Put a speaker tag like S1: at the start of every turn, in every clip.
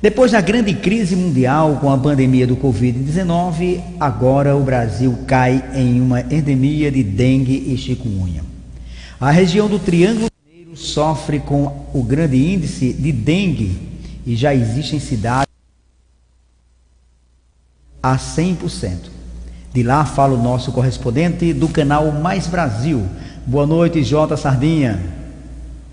S1: Depois da grande crise mundial com a pandemia do Covid-19, agora o Brasil cai em uma endemia de dengue e chikungunya. A região do Triângulo Mineiro sofre com o grande índice de dengue e já existem cidades a 100%. De lá fala o nosso correspondente do canal Mais Brasil. Boa noite, Jota Sardinha.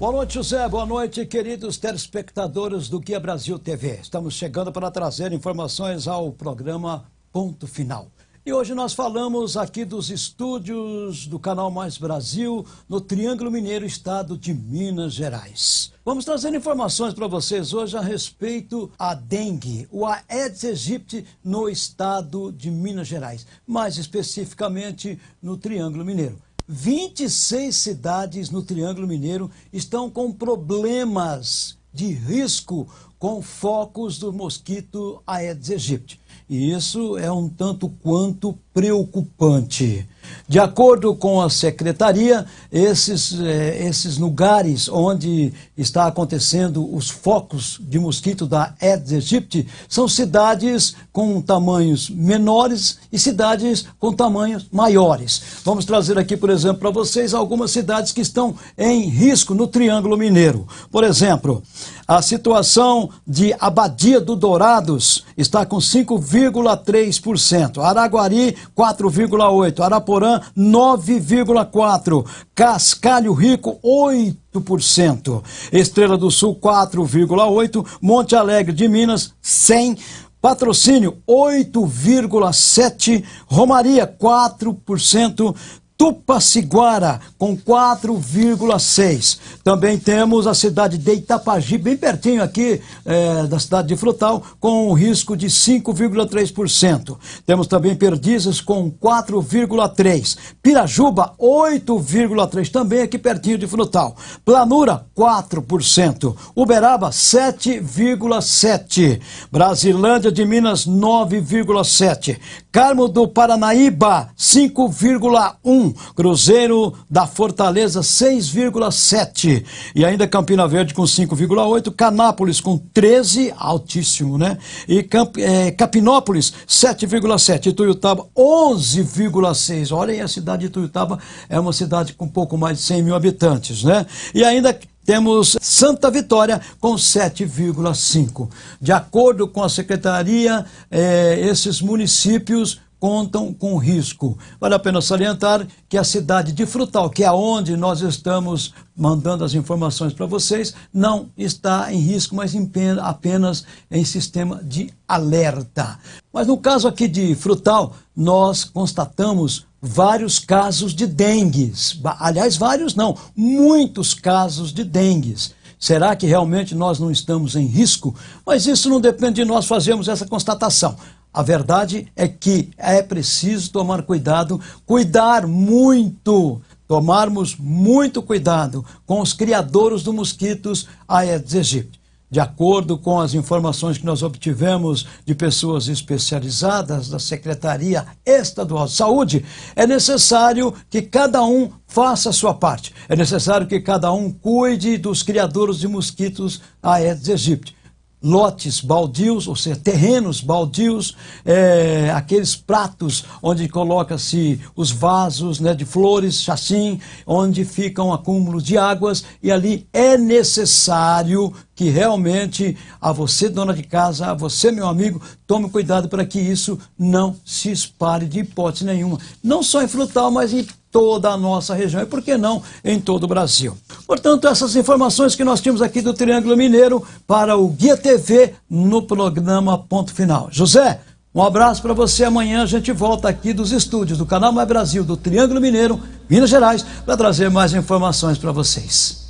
S2: Boa noite, José. Boa noite, queridos telespectadores do Guia Brasil TV. Estamos chegando para trazer informações ao programa Ponto Final. E hoje nós falamos aqui dos estúdios do Canal Mais Brasil, no Triângulo Mineiro, estado de Minas Gerais. Vamos trazer informações para vocês hoje a respeito a dengue, o Aedes aegypti no estado de Minas Gerais, mais especificamente no Triângulo Mineiro. 26 cidades no Triângulo Mineiro estão com problemas de risco com focos do mosquito Aedes aegypti. E isso é um tanto quanto preocupante. De acordo com a secretaria, esses, eh, esses lugares onde está acontecendo os focos de mosquito da Aedes aegypti são cidades com tamanhos menores e cidades com tamanhos maiores. Vamos trazer aqui, por exemplo, para vocês algumas cidades que estão em risco no Triângulo Mineiro. Por exemplo, a situação de Abadia do Dourados está com 5,3%, Araguari 4,8%, Araporã 9,4%, Cascalho Rico 8%, Estrela do Sul 4,8%, Monte Alegre de Minas 100%, Patrocínio 8,7%, Romaria 4%, Tupaciguara, com 4,6. Também temos a cidade de Itapagi, bem pertinho aqui é, da cidade de Frutal, com um risco de 5,3%. Temos também Perdizes com 4,3%. Pirajuba, 8,3%, também aqui pertinho de Frutal. Planura, 4%. Uberaba, 7,7%. Brasilândia de Minas, 9,7%. Carmo do Paranaíba, 5,1%. Cruzeiro da Fortaleza 6,7 e ainda Campina Verde com 5,8, Canápolis com 13, altíssimo, né? E Camp, é, Capinópolis 7,7, Ituiutaba 11,6. Olha aí, a cidade de Ituiutaba é uma cidade com um pouco mais de 100 mil habitantes, né? E ainda temos Santa Vitória com 7,5. De acordo com a secretaria, eh, esses municípios contam com risco. Vale a pena salientar que a cidade de Frutal, que é onde nós estamos mandando as informações para vocês, não está em risco, mas apenas em sistema de alerta. Mas no caso aqui de Frutal, nós constatamos vários casos de dengue. Aliás, vários não, muitos casos de dengue. Será que realmente nós não estamos em risco? Mas isso não depende de nós fazermos essa constatação. A verdade é que é preciso tomar cuidado, cuidar muito, tomarmos muito cuidado com os criadores do mosquitos Aedes aegypti. De acordo com as informações que nós obtivemos de pessoas especializadas da Secretaria Estadual de Saúde, é necessário que cada um faça a sua parte. É necessário que cada um cuide dos criadores de mosquitos Aedes aegypti lotes baldios, ou seja, terrenos baldios, é, aqueles pratos onde coloca-se os vasos né, de flores, chassim, onde ficam um acúmulo de águas, e ali é necessário que realmente a você, dona de casa, a você, meu amigo, tome cuidado para que isso não se espalhe de hipótese nenhuma. Não só em Frutal, mas em toda a nossa região e, por que não, em todo o Brasil. Portanto, essas informações que nós tínhamos aqui do Triângulo Mineiro para o Guia TV no programa Ponto Final. José, um abraço para você. Amanhã a gente volta aqui dos estúdios do Canal Mais Brasil, do Triângulo Mineiro, Minas Gerais, para trazer mais informações para vocês.